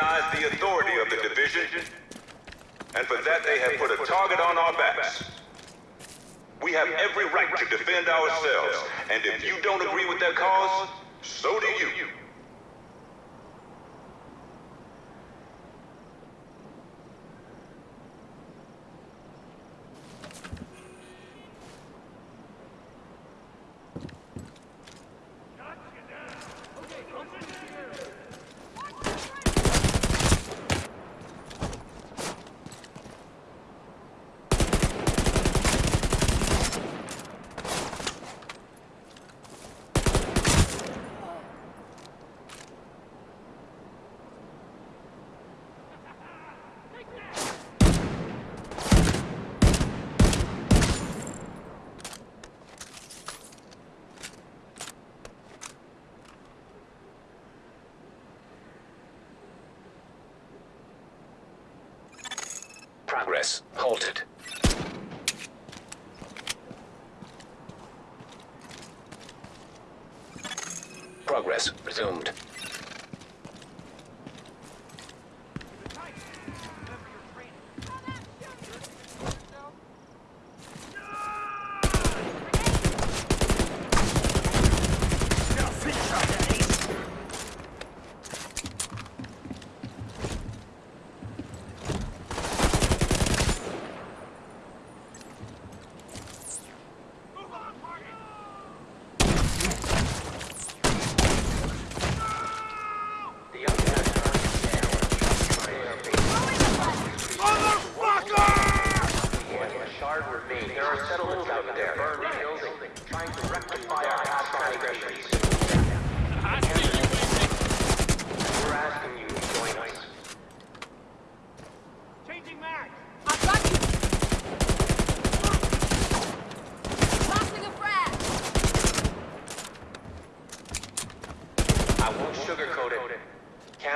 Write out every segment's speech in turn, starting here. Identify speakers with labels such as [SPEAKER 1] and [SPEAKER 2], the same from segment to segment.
[SPEAKER 1] recognize the authority of the division, and for that they have put a target on our backs. We have every right to defend ourselves, and if you don't agree with their cause, so do you.
[SPEAKER 2] Progress halted. Progress resumed.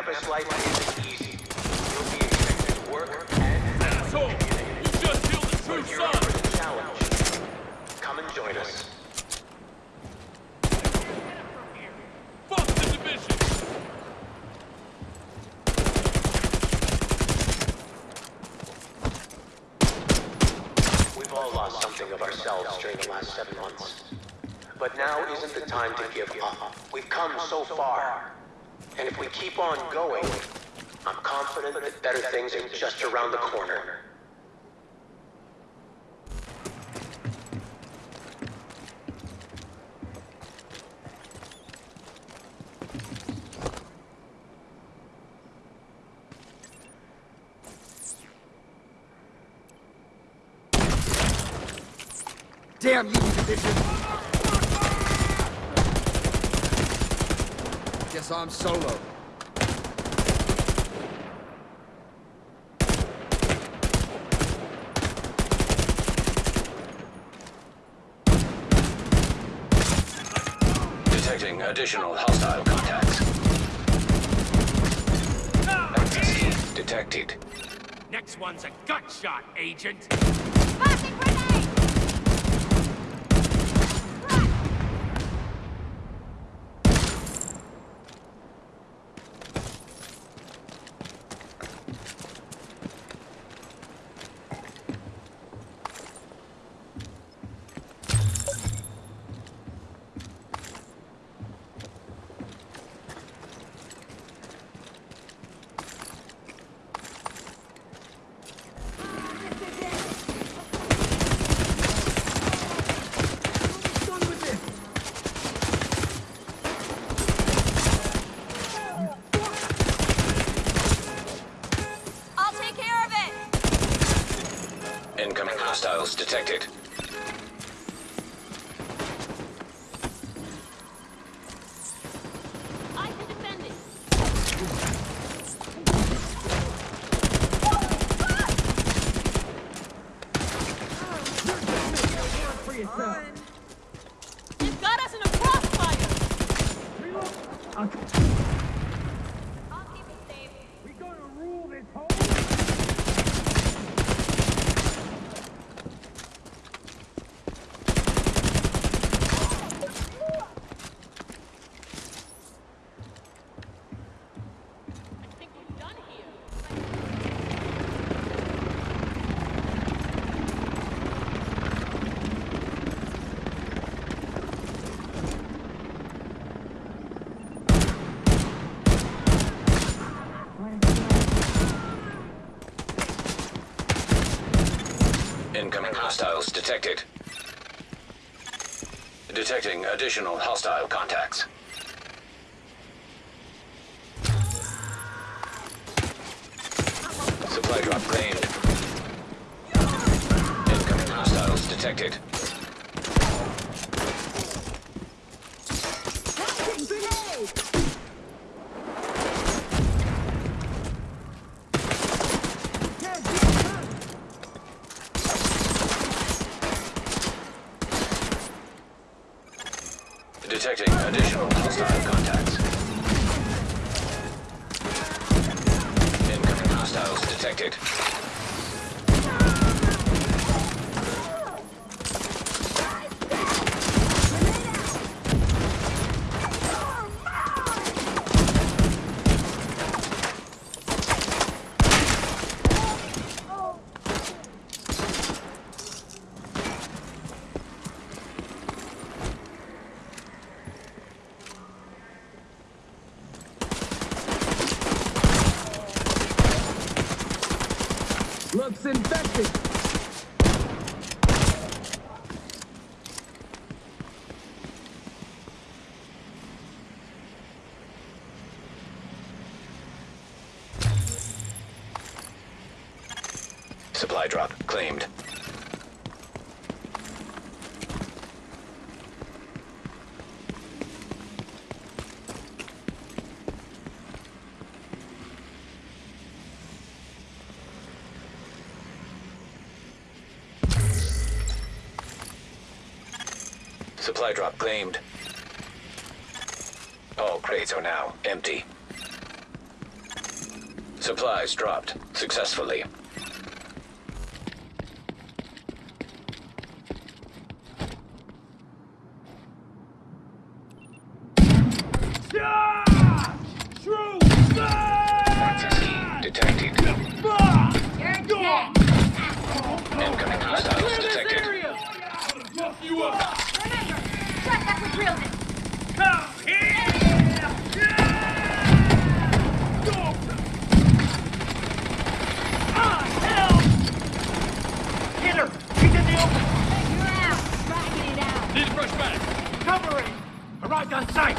[SPEAKER 2] Campus life isn't easy. You'll be expected to work and
[SPEAKER 3] Asshole! You just killed the true son!
[SPEAKER 2] up for the challenge. Come and join us.
[SPEAKER 3] Fuck the division!
[SPEAKER 2] We've all lost something of ourselves during the last seven months. But now isn't the time to give up. We've come so far. And if we keep on going, I'm confident that better things are just around the corner.
[SPEAKER 4] Damn you, division! Guess I'm solo.
[SPEAKER 2] Detecting additional hostile contacts. XC detected.
[SPEAKER 3] Next one's a gut shot, agent!
[SPEAKER 5] Tossing grenade! I'll take care of it!
[SPEAKER 2] Incoming hostiles detected.
[SPEAKER 5] I can defend it! They've got us in a crossfire! I'll keep it safe. I think we're done
[SPEAKER 6] Incoming hostiles detected. Detecting additional hostile contacts. Supply drop claimed. Incoming hostiles detected. Detecting additional hostile contacts. Incoming hostiles detected.
[SPEAKER 4] Looks infected.
[SPEAKER 6] Supply drop claimed. Supply drop claimed. All crates are now empty. Supplies dropped successfully.
[SPEAKER 3] True!
[SPEAKER 6] XSE detected.
[SPEAKER 5] You're dead.
[SPEAKER 6] Incoming hostiles detected.
[SPEAKER 3] Fuck you up!
[SPEAKER 5] Remember, shut that was real this.
[SPEAKER 3] Come here! Go! Ah, hell! Hit her! She's in the open!
[SPEAKER 5] You're out. Dragging it out.
[SPEAKER 3] Need a fresh bag. Covering! Arrived on site!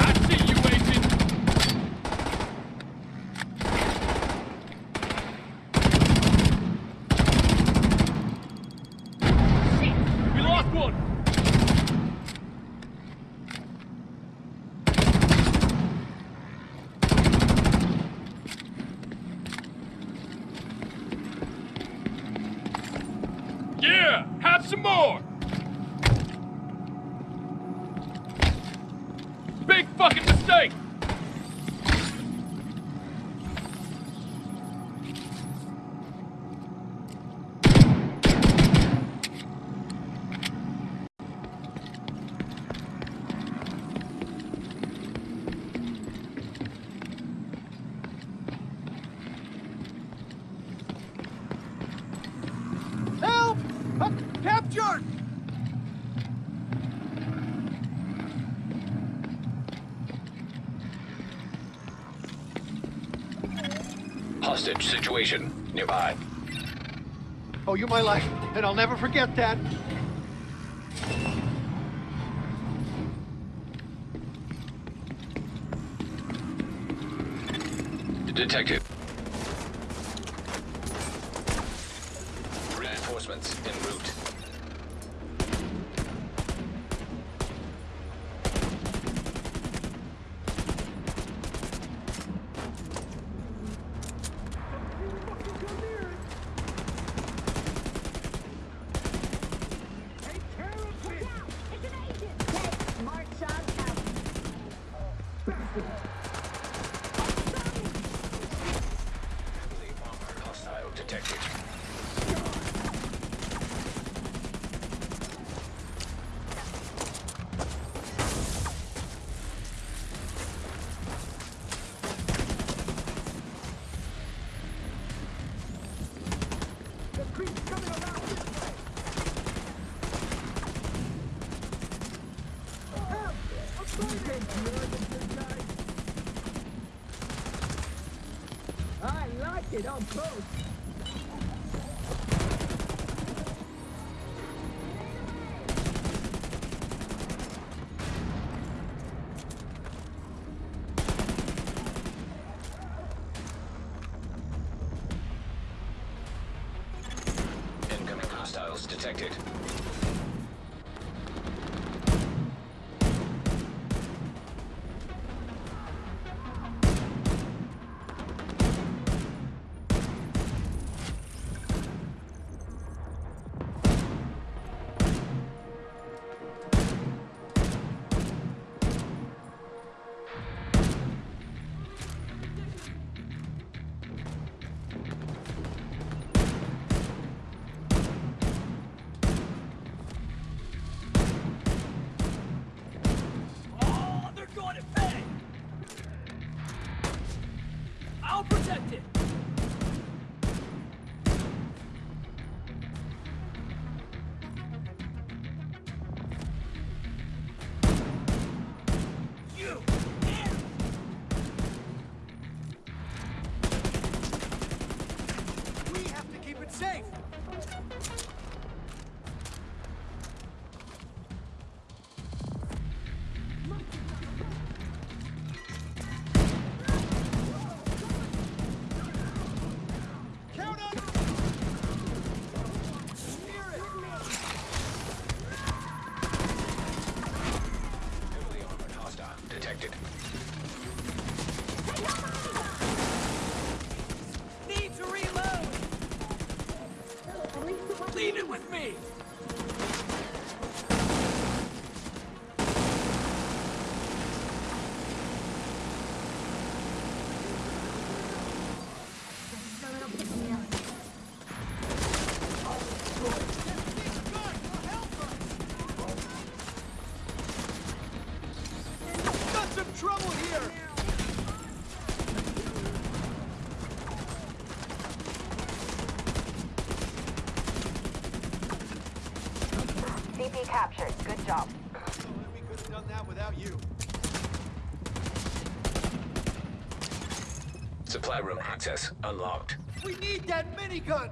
[SPEAKER 3] I see you, agent! Shit! We lost one! Yeah! Have some more! Big fucking mistake!
[SPEAKER 4] Help! I'm captured!
[SPEAKER 6] Hostage situation nearby.
[SPEAKER 7] Oh, you're my life, and I'll never forget that.
[SPEAKER 6] Detective. Reinforcements en route. Detected.
[SPEAKER 4] I like it on both.
[SPEAKER 3] leave it with me!
[SPEAKER 8] HPD captured. Good job.
[SPEAKER 4] we could have done that without you.
[SPEAKER 6] Supply room access unlocked.
[SPEAKER 4] We need that minigun!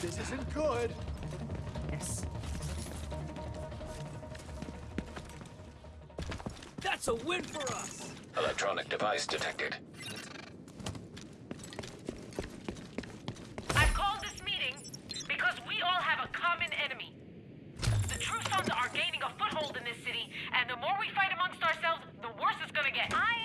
[SPEAKER 4] This isn't good. Yes.
[SPEAKER 3] That's a win for us!
[SPEAKER 6] Electronic device detected.
[SPEAKER 9] in this city, and the more we fight amongst ourselves, the worse it's gonna get.
[SPEAKER 8] I